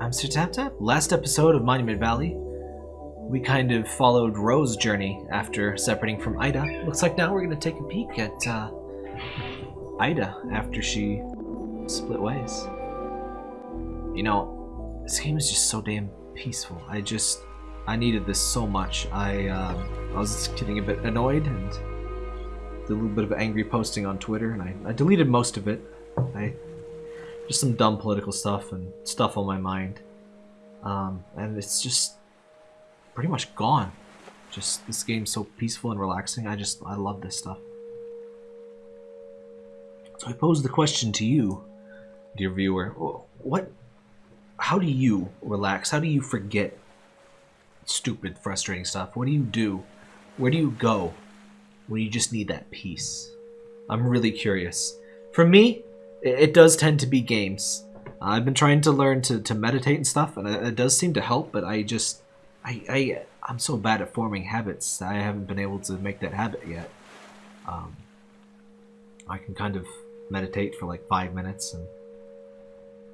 I'm Sir Tap Tap. Last episode of Monument Valley, we kind of followed Rose's journey after separating from Ida. Looks like now we're going to take a peek at uh, Ida after she split ways. You know, this game is just so damn peaceful. I just, I needed this so much. I, uh, I was getting a bit annoyed and did a little bit of angry posting on Twitter, and I, I deleted most of it. I just some dumb political stuff and stuff on my mind. Um, and it's just pretty much gone. Just this game's so peaceful and relaxing. I just I love this stuff. So I pose the question to you, dear viewer. What how do you relax? How do you forget stupid, frustrating stuff? What do you do? Where do you go when you just need that peace? I'm really curious. For me, it does tend to be games. I've been trying to learn to, to meditate and stuff, and it, does seem to help, but I just... I, I, I'm so bad at forming habits. I haven't been able to make that habit yet. Um, I can kind of meditate for like five minutes, and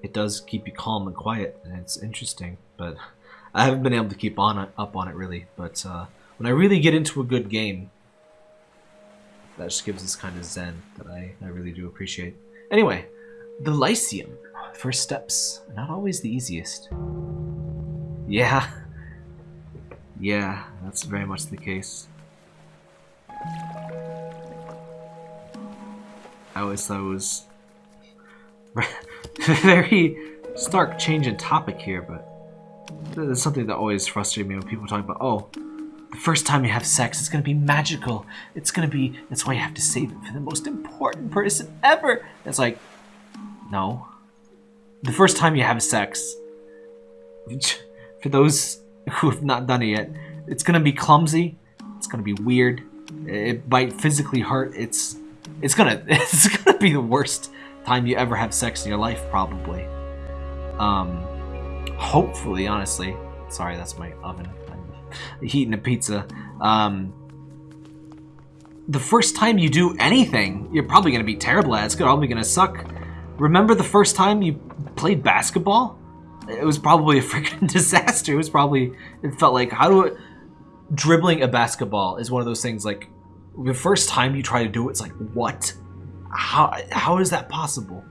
it does keep you calm and quiet, and it's interesting, but I haven't been able to keep on it, up on it really. But uh, when I really get into a good game, that just gives this kind of zen that I, I really do appreciate. Anyway, the Lyceum. First steps, not always the easiest. Yeah. Yeah, that's very much the case. I always thought it was very stark change in topic here, but it's something that always frustrated me when people talk about, oh, the first time you have sex, it's gonna be magical. It's gonna be, that's why you have to save it for the most important person ever. It's like, no. The first time you have sex, for those who have not done it yet, it's gonna be clumsy. It's gonna be weird. It might physically hurt. It's, it's gonna, it's gonna be the worst time you ever have sex in your life, probably. Um, hopefully, honestly. Sorry, that's my oven eating a pizza. Um, the first time you do anything, you're probably going to be terrible at it. It's probably going to suck. Remember the first time you played basketball? It was probably a freaking disaster. It was probably, it felt like, how do it, dribbling a basketball is one of those things like, the first time you try to do it, it's like, what? How, how is that possible?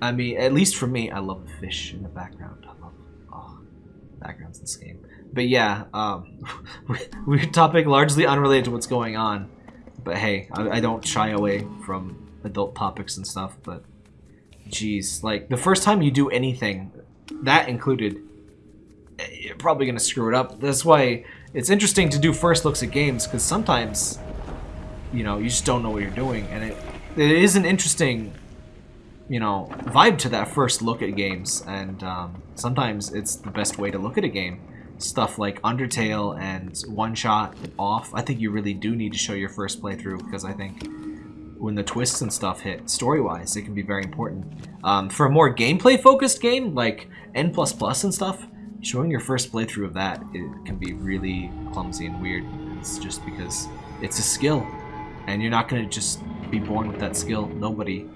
I mean, at least for me, I love the fish in the background. I love, oh, backgrounds in this game. But yeah, um, weird topic, largely unrelated to what's going on. But hey, I, I don't shy away from adult topics and stuff, but jeez, like, the first time you do anything, that included, eh, you're probably going to screw it up. That's why it's interesting to do first looks at games, because sometimes, you know, you just don't know what you're doing, and it, it is an interesting, you know, vibe to that first look at games, and um, sometimes it's the best way to look at a game stuff like Undertale and One Shot off, I think you really do need to show your first playthrough because I think when the twists and stuff hit, story-wise, it can be very important. Um, for a more gameplay-focused game, like N++ and stuff, showing your first playthrough of that it can be really clumsy and weird. It's just because it's a skill, and you're not going to just be born with that skill. Nobody.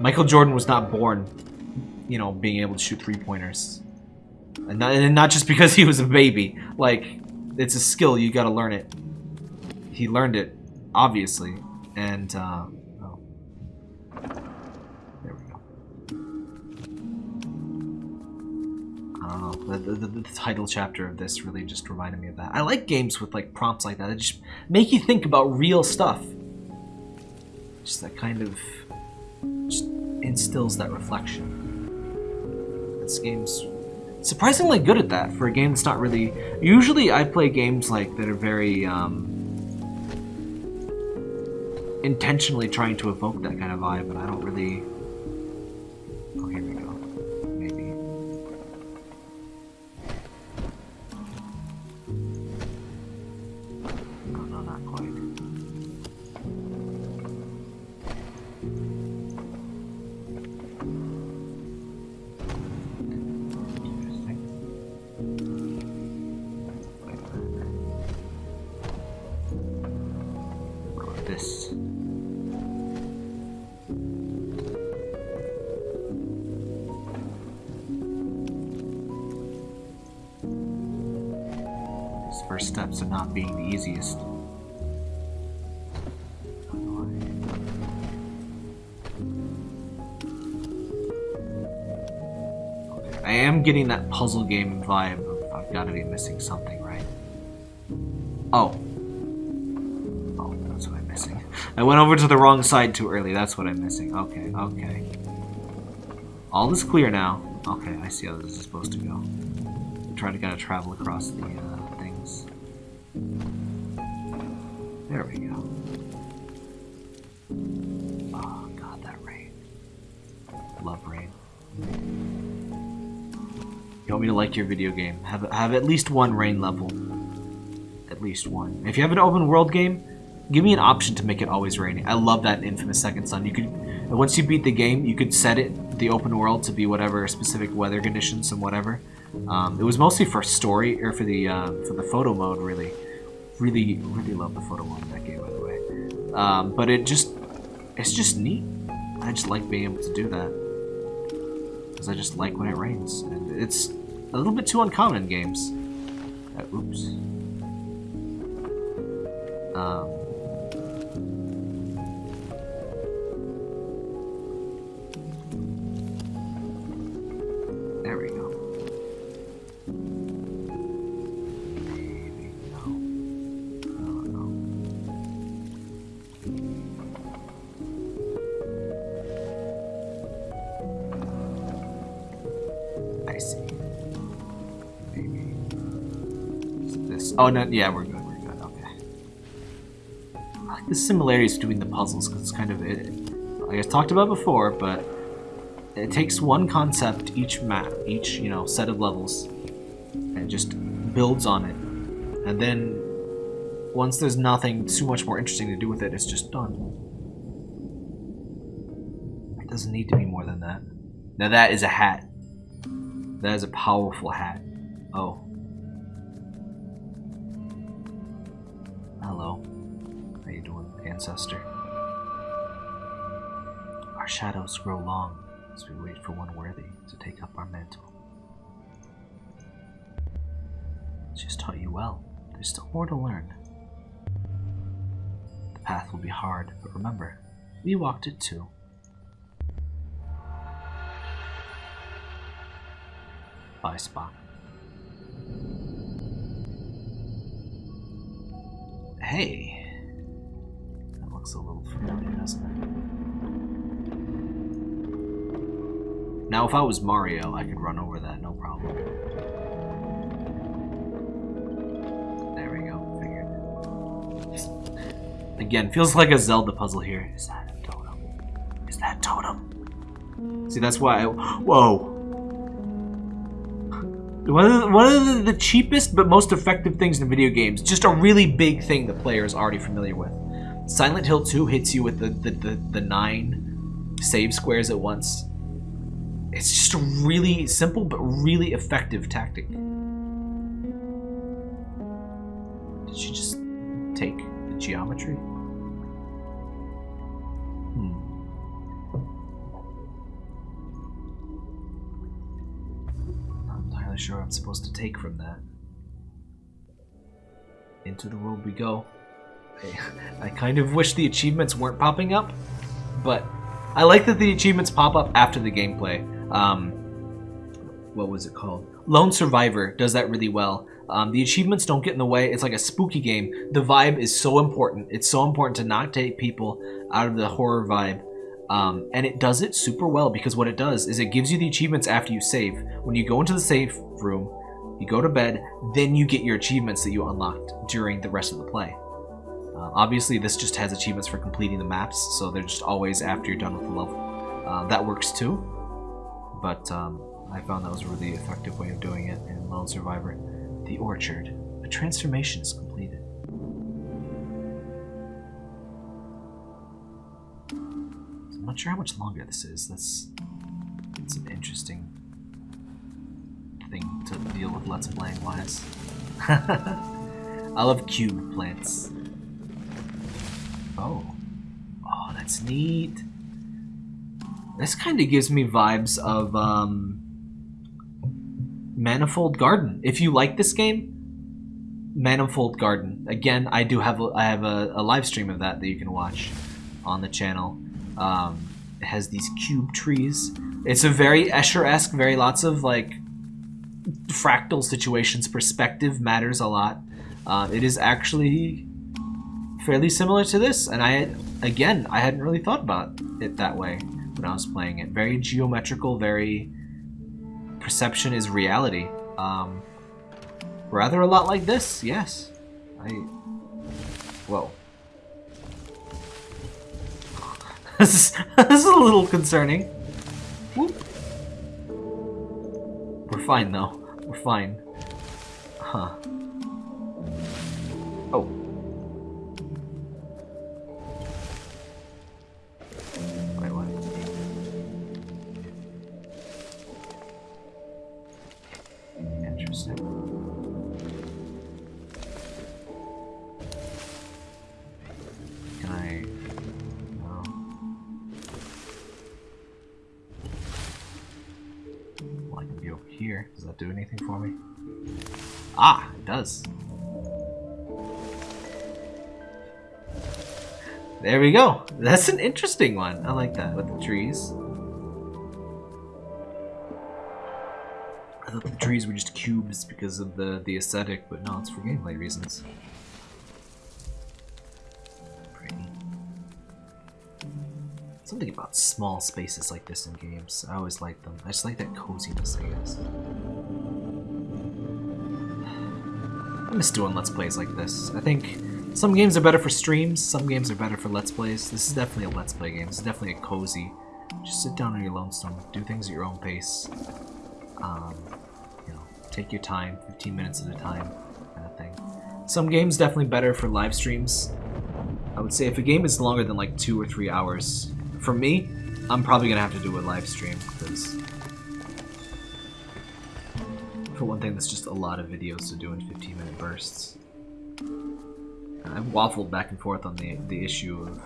Michael Jordan was not born, you know, being able to shoot three-pointers. And not, and not just because he was a baby. Like, it's a skill, you gotta learn it. He learned it, obviously. And, uh, oh. There we go. I don't know, the, the, the, title chapter of this really just reminded me of that. I like games with, like, prompts like that. That just make you think about real stuff. Just that kind of... just instills that reflection. This game's surprisingly good at that for a game that's not really... Usually I play games like that are very um, intentionally trying to evoke that kind of vibe, but I don't really... first steps are not being the easiest. I am getting that puzzle game vibe of I've got to be missing something, right? Oh. Oh, that's what I'm missing. I went over to the wrong side too early. That's what I'm missing. Okay, okay. All is clear now. Okay, I see how this is supposed to go. Try to kind of travel across the uh. There we go. Oh god, that rain. Love rain. You want me to like your video game? Have have at least one rain level. At least one. If you have an open world game, give me an option to make it always raining. I love that Infamous Second Son. You could once you beat the game, you could set it the open world to be whatever specific weather conditions and whatever. Um, it was mostly for story or for the uh, for the photo mode. Really, really, really love the photo mode in that game, by the way. Um, but it just it's just neat. I just like being able to do that because I just like when it rains. And it's a little bit too uncommon in games. Uh, oops. Um, Oh, no, yeah, we're good, we're good, okay. I like the similarities between the puzzles, because it's kind of, it, like I talked about before, but it takes one concept each map, each, you know, set of levels, and just builds on it. And then, once there's nothing too much more interesting to do with it, it's just done. It doesn't need to be more than that. Now that is a hat. That is a powerful hat. Oh. Hello. How you doing, ancestor? Our shadows grow long as we wait for one worthy to take up our mantle. She's taught you well. There's still more to learn. The path will be hard, but remember, we walked it too. Bye, Spock. Hey. That looks a little familiar, doesn't it? Now, if I was Mario, I could run over that, no problem. There we go, figured. Again, feels like a Zelda puzzle here. Is that a totem? Is that totem? See, that's why I... Whoa! One of, the, one of the cheapest but most effective things in video games. Just a really big thing the player is already familiar with. Silent Hill 2 hits you with the, the, the, the nine save squares at once. It's just a really simple but really effective tactic. Did she just take the geometry? Really sure I'm supposed to take from that. Into the world we go. I, I kind of wish the achievements weren't popping up, but I like that the achievements pop up after the gameplay. Um, what was it called? Lone Survivor does that really well. Um, the achievements don't get in the way. It's like a spooky game. The vibe is so important. It's so important to not take people out of the horror vibe um, and it does it super well because what it does is it gives you the achievements after you save. When you go into the save room, you go to bed, then you get your achievements that you unlocked during the rest of the play. Uh, obviously, this just has achievements for completing the maps, so they're just always after you're done with the level. Uh, that works too, but um, I found that was a really effective way of doing it in Lone Survivor. The Orchard. A transformation is completed. Not sure how much longer this is. That's it's an interesting thing to deal with Let's Playing wise. I love cube plants. Oh. Oh, that's neat. This kind of gives me vibes of um, Manifold Garden. If you like this game, Manifold Garden. Again, I do have a, I have a, a live stream of that that you can watch on the channel. Um, it has these cube trees. It's a very Escher-esque, very lots of like fractal situations. Perspective matters a lot. Uh, it is actually fairly similar to this, and I again I hadn't really thought about it that way when I was playing it. Very geometrical, very perception is reality. Um, rather a lot like this, yes. I. Whoa. this, is, a little concerning. Whoop. We're fine though. We're fine. Huh. That do anything for me? Ah, it does. There we go. That's an interesting one. I like that with the trees. I thought the trees were just cubes because of the, the aesthetic, but no, it's for gameplay reasons. Pretty. Something about small spaces like this in games. I always like them. I just like that coziness, I guess. I miss doing Let's Plays like this. I think some games are better for streams, some games are better for Let's Plays. This is definitely a Let's Play game. Is definitely a cozy. Just sit down on your lonesome, do things at your own pace. Um, you know, take your time, 15 minutes at a time, kind of thing. Some games definitely better for live streams. I would say if a game is longer than like two or three hours, for me, I'm probably gonna have to do a live stream because for one thing, that's just a lot of videos to do in 15 minute bursts. I've waffled back and forth on the the issue of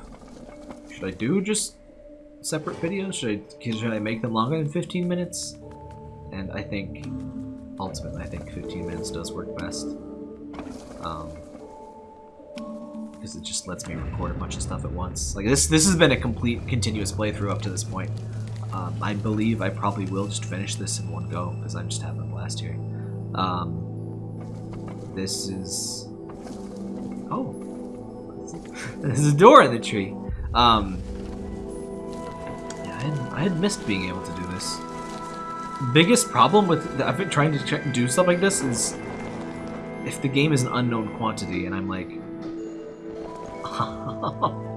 should I do just separate videos? Should I should I make them longer than 15 minutes? And I think ultimately I think 15 minutes does work best. Um, because it just lets me record a bunch of stuff at once. Like this this has been a complete continuous playthrough up to this point. Um, I believe I probably will just finish this in one go because I'm just having a blast here. Um, this is Oh. There's a door in the tree. Um, yeah, I had, I had missed being able to do this. Biggest problem with I've been trying to check, do stuff like this is if the game is an unknown quantity and I'm like,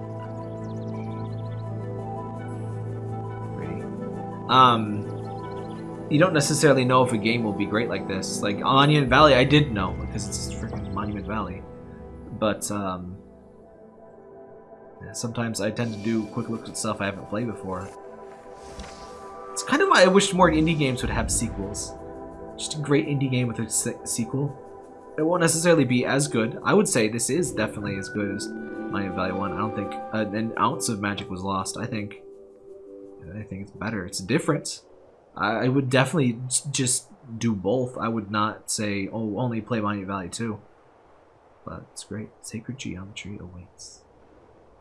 Um, you don't necessarily know if a game will be great like this. Like Monument Valley, I did know because it's freaking Monument Valley but um, sometimes I tend to do quick looks at stuff I haven't played before. It's kind of why I wish more indie games would have sequels. Just a great indie game with a se sequel. It won't necessarily be as good. I would say this is definitely as good as Monument Valley 1. I don't think an ounce of magic was lost. I think I think it's better. It's different. I, I would definitely just do both. I would not say, oh, only play Monument Valley 2. But it's great. Sacred geometry awaits.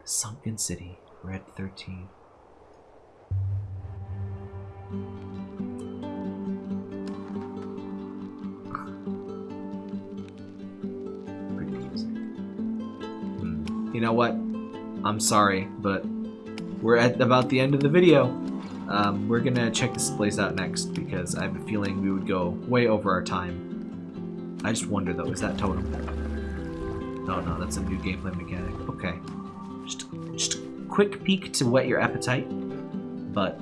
The Sunken City, Red 13. Pretty music. Hmm. You know what? I'm sorry, but we're at about the end of the video. Um, we're gonna check this place out next because I have a feeling we would go way over our time. I just wonder though, is that totem? No, no, that's a new gameplay mechanic. Okay. Just, just a quick peek to whet your appetite. But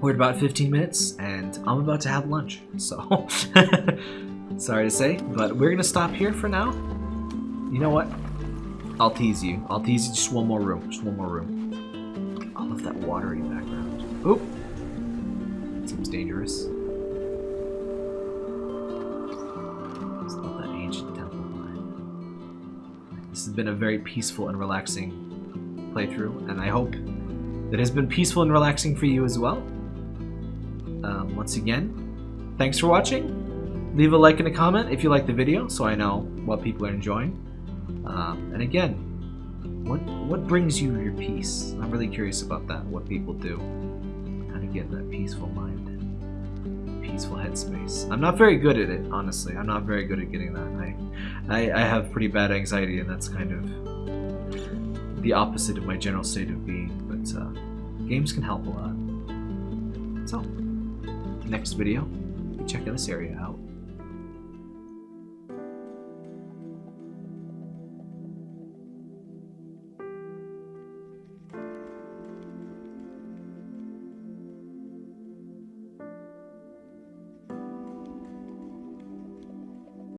we're at about 15 minutes, and I'm about to have lunch. So, sorry to say, but we're to stop here for now. You know what? I'll tease you. I'll tease you just one more room. Just one more room. That watery background. Oop. Seems dangerous. This has been a very peaceful and relaxing playthrough, and I hope that has been peaceful and relaxing for you as well. Um, once again, thanks for watching. leave a like and a comment if you like the video so I know what people are enjoying. Um, and again, what what brings you your peace? I'm really curious about that, what people do. Kind of get that peaceful mind, peaceful headspace. I'm not very good at it, honestly. I'm not very good at getting that. I, I, I have pretty bad anxiety and that's kind of the opposite of my general state of being, but uh, games can help a lot. So, next video, check this area out.